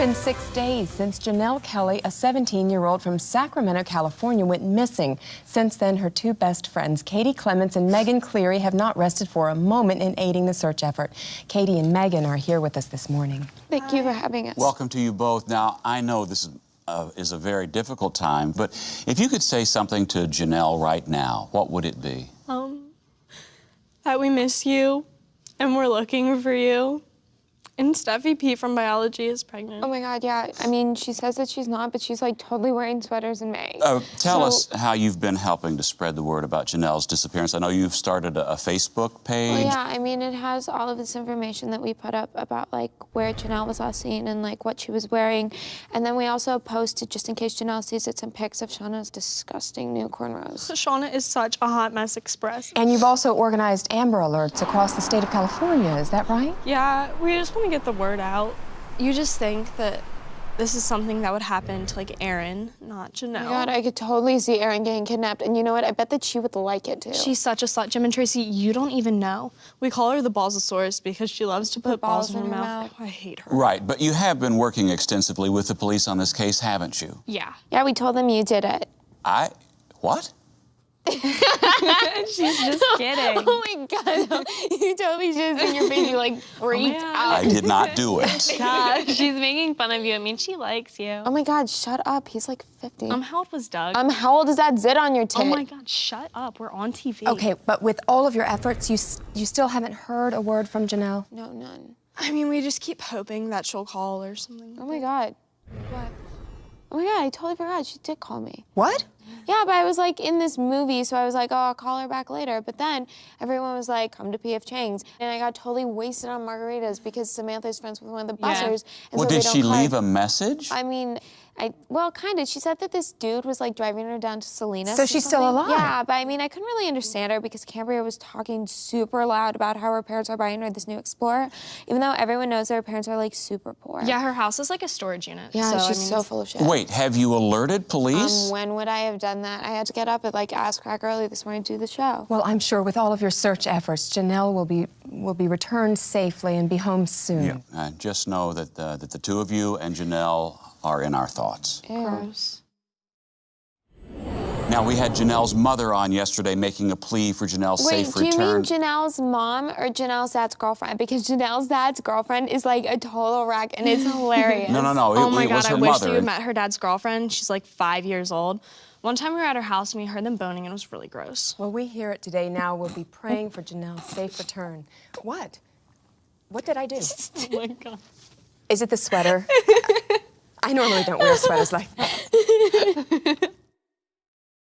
been six days since Janelle Kelly, a 17 year old from Sacramento, California, went missing. Since then, her two best friends, Katie Clements and Megan Cleary, have not rested for a moment in aiding the search effort. Katie and Megan are here with us this morning. Thank you for having us. Welcome to you both. Now, I know this is, uh, is a very difficult time, but if you could say something to Janelle right now, what would it be? Um, that we miss you and we're looking for you. And Steffi P from biology is pregnant. Oh my God, yeah. I mean, she says that she's not, but she's like totally wearing sweaters in May. Uh, tell So- us how you've been helping to spread the word about Janelle's disappearance. I know you've started a, a Facebook page. Well, yeah, I mean, it has all of this information that we put up about like where Janelle was last seen and like what she was wearing. And then we also posted, just in case Janelle sees it, some pics of Shauna's disgusting new cornrows. Shauna is such a hot mess express. And you've also organized Amber Alerts across the state of California, is that right? Yeah, we just want to get the word out. You just think that this is something that would happen to like Erin, not Janelle. Oh my God, I could totally see Erin getting kidnapped. And you know what? I bet that she would like it too. She's such a slut. Jim and Tracy, you don't even know. We call her the Balzosaurus because she loves to put, balls, in her, mouth. I hate her. Right, but you have been working extensively with the police on this case, haven't you? Yeah. yeah, we told them you did it. I. What? She's just kidding. Oh my God, you totally should have seen your face. You like freaked yeah. out. I did not do it. God, she's making fun of you. I mean, she likes you. Oh my God, shut up. He's like 50. Um, how old was Doug? Um, how old is that zit on your tit? oh my God, shut up. We're on TV. Okay, but with all of your efforts, you, you still haven't heard a word from Janelle? No, none. I mean, we just keep hoping that she'll call or something. Oh my God. What? Oh my God, I totally forgot. She did call me. What? Yeah, but I was like in this movie, so I was like, oh, I'll call her back later. But then everyone was like, come to PF Chang's. And I got totally wasted on margaritas because Samantha's friends with one of the Yeah. bussers. And Well, so did she call- leave a message? I mean, I well, kind of. She said that this dude was like driving her down to Salinas. So or she's still alive? Yeah, but I mean, I couldn't really understand her because Cambria was talking super loud about how her parents are buying her this new Explorer, even though everyone knows that her parents are like super poor. Yeah, her house is like a storage unit. Yeah, so, she's I mean, so full of shit. Wait, have you alerted police? Um, when would I have done that? I had to get up at like ass crack early this morning to do the show. Well, I'm sure with all of your search efforts, Janelle will be will be returned safely and be home soon. Yeah. Uh, just know that, uh, that the two of you and Janelle are in our thoughts. Gross. Now, we had Janelle's mother on yesterday making a plea for Janelle's Wait, safe do you return. mean Janelle's mom or Janelle's dad's girlfriend? Because Janelle's dad's girlfriend is like a total wreck and it's hilarious. no, no, no. Oh it, oh my it God, was her I wish mother. you had met her dad's girlfriend. She's like five years old. One time we were at her house and we heard them boning and it was really gross. Well, we hear it today. Now we'll be praying for Janelle's safe return. What? What did I do? Oh my God. Is it the sweater? I normally don't wear sweaters like that.